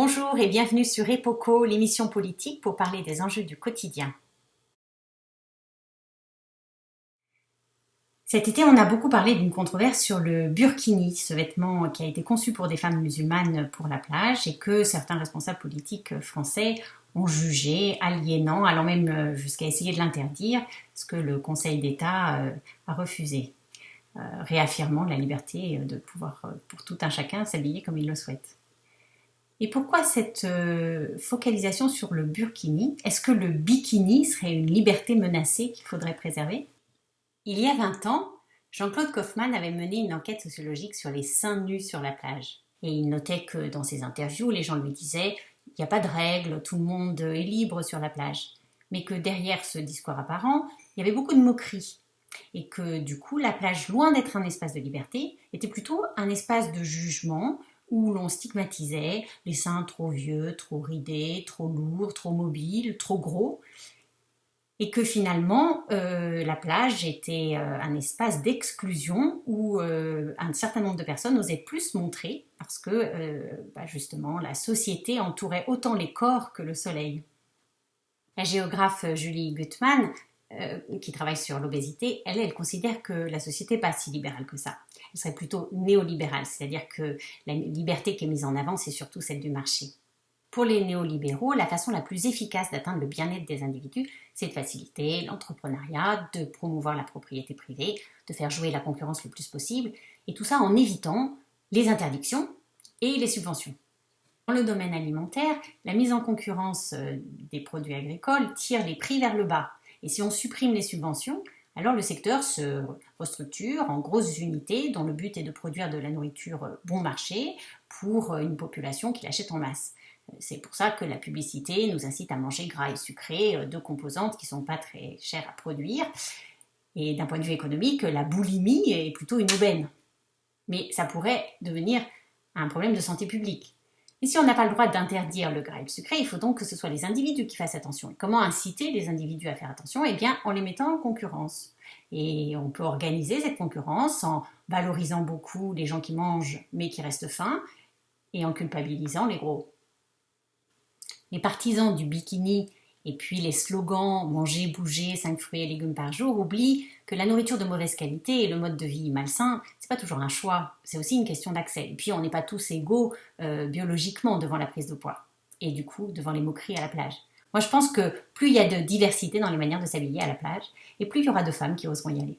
Bonjour et bienvenue sur Epoco, l'émission politique pour parler des enjeux du quotidien. Cet été, on a beaucoup parlé d'une controverse sur le burkini, ce vêtement qui a été conçu pour des femmes musulmanes pour la plage et que certains responsables politiques français ont jugé aliénant, allant même jusqu'à essayer de l'interdire, ce que le Conseil d'État euh, a refusé, euh, réaffirmant la liberté de pouvoir, euh, pour tout un chacun, s'habiller comme il le souhaite. Et pourquoi cette euh, focalisation sur le burkini? Est-ce que le bikini serait une liberté menacée qu'il faudrait préserver? Il y a 20 ans, Jean-Claude Kaufmann avait mené une enquête sociologique sur les seins nus sur la plage. Et il notait que dans ses interviews, les gens lui disaient il n'y a pas de règles, tout le monde est libre sur la plage. Mais que derrière ce discours apparent, il y avait beaucoup de moqueries. Et que du coup, la plage, loin d'être un espace de liberté, était plutôt un espace de jugement où l'on stigmatisait les seins trop vieux, trop ridés, trop lourds, trop mobiles, trop gros, et que finalement euh, la plage était euh, un espace d'exclusion où euh, un certain nombre de personnes osaient plus montrer parce que bah, justement la société entourait autant les corps que le soleil. La géographe Julie Gutmann euh, qui travaille sur l'obésité, elle, considère que la société n'est pas si libérale que ça. Elle serait plutôt néolibérale, c'est-à-dire que la liberté qui est mise en avant, c'est surtout celle du marché. Pour les néolibéraux, la façon la plus efficace d'atteindre le bien-être des individus, c'est de faciliter l'entrepreneuriat, de promouvoir la propriété privée, de faire jouer la concurrence le plus possible, et tout ça en évitant les interdictions et les subventions. Dans le domaine alimentaire, la mise en concurrence euh, des produits agricoles tire les prix vers le bas et si on supprime les subventions, alors le secteur se restructure en grosses unités dont le but est de produire de la nourriture bon marché pour une population qui l'achète en masse. C'est pour ça que la publicité nous incite à manger gras et sucré, deux composantes qui ne sont pas très chères à produire. Et d'un point de vue économique, la boulimie est plutôt une aubaine. Mais ça pourrait devenir un problème de santé publique. Et si on n'a pas le droit d'interdire le le sucré, il faut donc que ce soit les individus qui fassent attention. Et comment inciter les individus à faire attention? Eh bien, en les mettant en concurrence. Et on peut organiser cette concurrence en valorisant beaucoup les gens qui mangent mais qui restent fins et en culpabilisant les gros. Les partisans du bikini et puis les slogans manger, bouger, 5 fruits et légumes par jour oublient que la nourriture de mauvaise qualité et le mode de vie malsain, c'est pas toujours un choix, c'est aussi une question d'accès. Et puis on n'est pas tous égaux euh, biologiquement devant la prise de poids et du coup devant les moqueries à la plage. Moi je pense que plus il y a de diversité dans les manières de s'habiller à la plage et plus il y aura de femmes qui oseront y aller.